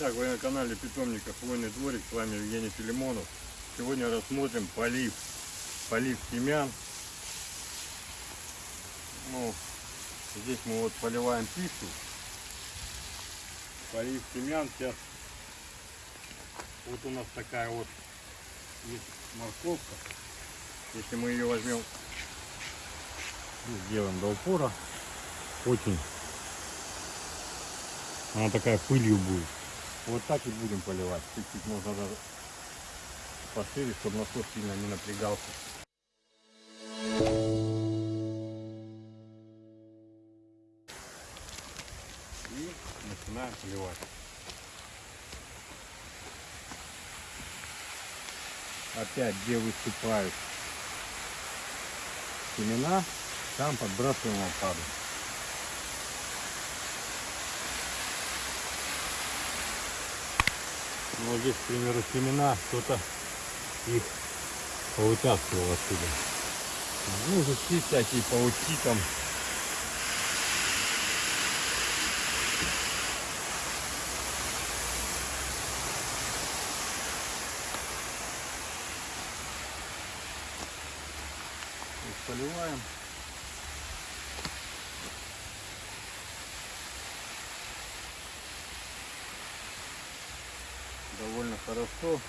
Итак, вы на канале Питомника Хвойный дворик, с вами Евгений Филимонов. Сегодня рассмотрим полив, полив семян. Ну, здесь мы вот поливаем пищу. Полив семян сейчас. Вот у нас такая вот морковка. Если мы ее возьмем, ну, сделаем до упора, очень она такая пылью будет. Вот так и будем поливать. Чуть-чуть можно даже пошире, чтобы насос сильно не напрягался. И начинаем поливать. Опять, где выступают семена, там подбрасываем опаду. Ну, вот здесь, к примеру, семена, кто-то их повытаскивал отсюда. Ну, жучки всякие, паучки там. Поливаем. довольно хорошо.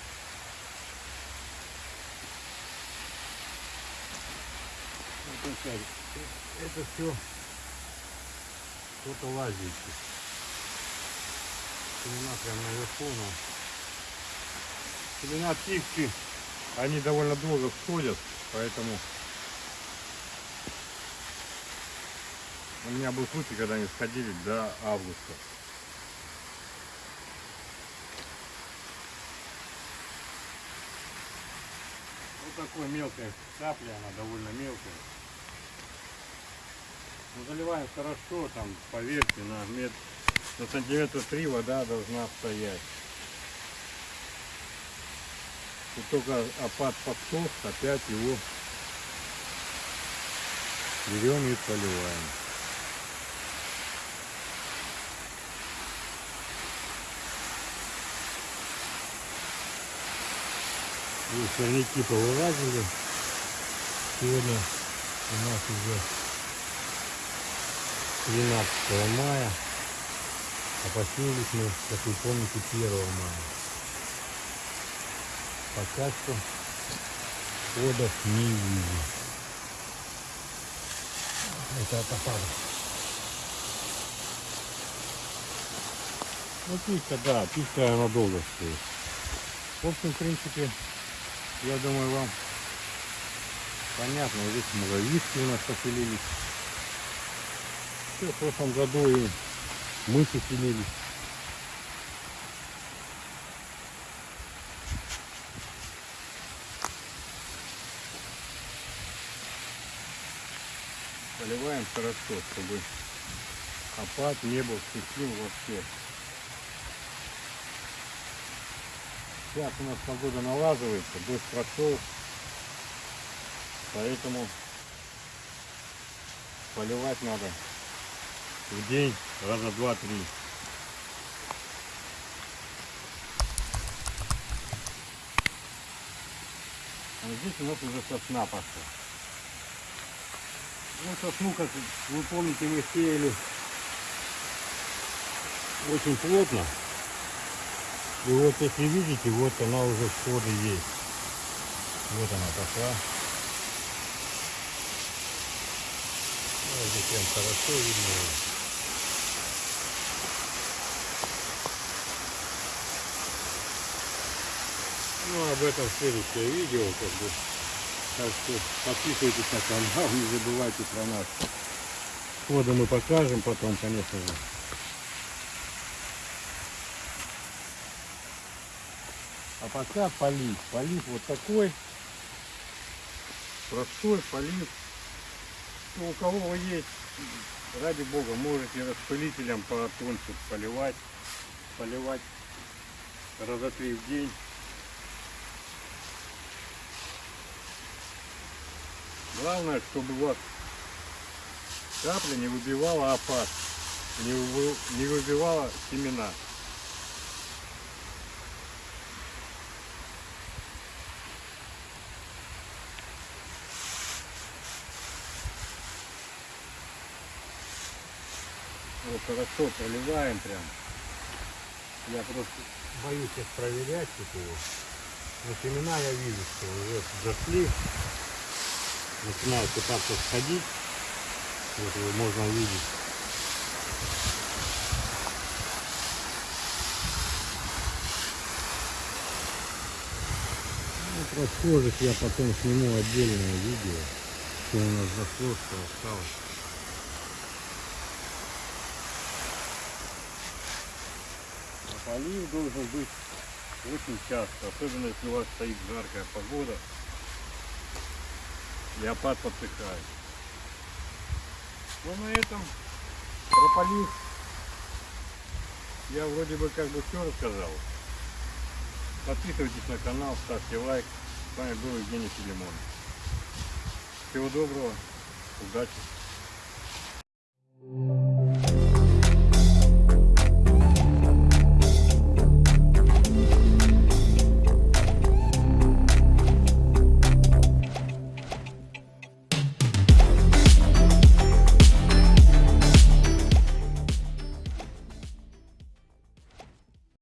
Вот это все кто-то лазящий. Семена прям наверху, но семена птички, они довольно долго всходят, поэтому у меня был случай, когда они сходили до августа. Вот такой мелкая капля, она довольно мелкая. Ну, заливаем хорошо, там, поверьте, на, мет... на сантиметра три вода должна стоять. И только опад подсох, опять его берем и поливаем. И сорняки повылазили. Сегодня у нас уже 13 мая. А посеялись мы, как вы помните, 1 мая. Пока что подов не вижу. Это от. Ну писька, да, писька она долго стоит. В общем, в принципе, я думаю, вам понятно. Здесь муравьишки у нас поселились. Все, в прошлом году и мы поселились. Поливаем хорошо, чтобы опад не был сухим вообще. Сейчас у нас погода налаживается, дождь прошел, поэтому поливать надо в день раза два-три. А здесь у нас уже сосна пошла. Ну, сосну, как вы помните, мы сеяли очень плотно. И вот если видите, вот она уже всходы есть. Вот она пошла. Ну, здесь прям хорошо видно. Ну, об этом следующее видео, как бы. Так что подписывайтесь на канал, не забывайте про нас. Сходы мы покажем потом, конечно же. А пока полив. Полив вот такой. Простой полив. Ну, у кого есть, ради бога, можете распылителем потоньше поливать. Поливать раза три в день. Главное, чтобы у вас капля не выбивала вы- не выбивала семена. Хорошо проливаем прям. Я просто боюсь сейчас проверять тут его. Но семена я вижу, что уже зашли. Начинают пытаться сходить. Вот его можно увидеть. Ну, про схожих я потом сниму отдельное видео, что у нас зашло, что осталось. Полив должен быть очень часто, особенно если у вас стоит жаркая погода. Леопард подсыхает. Ну на этом про полив я вроде бы как бы все рассказал. Подписывайтесь на канал, ставьте лайк. С вами был Евгений Филимон. Всего доброго, удачи.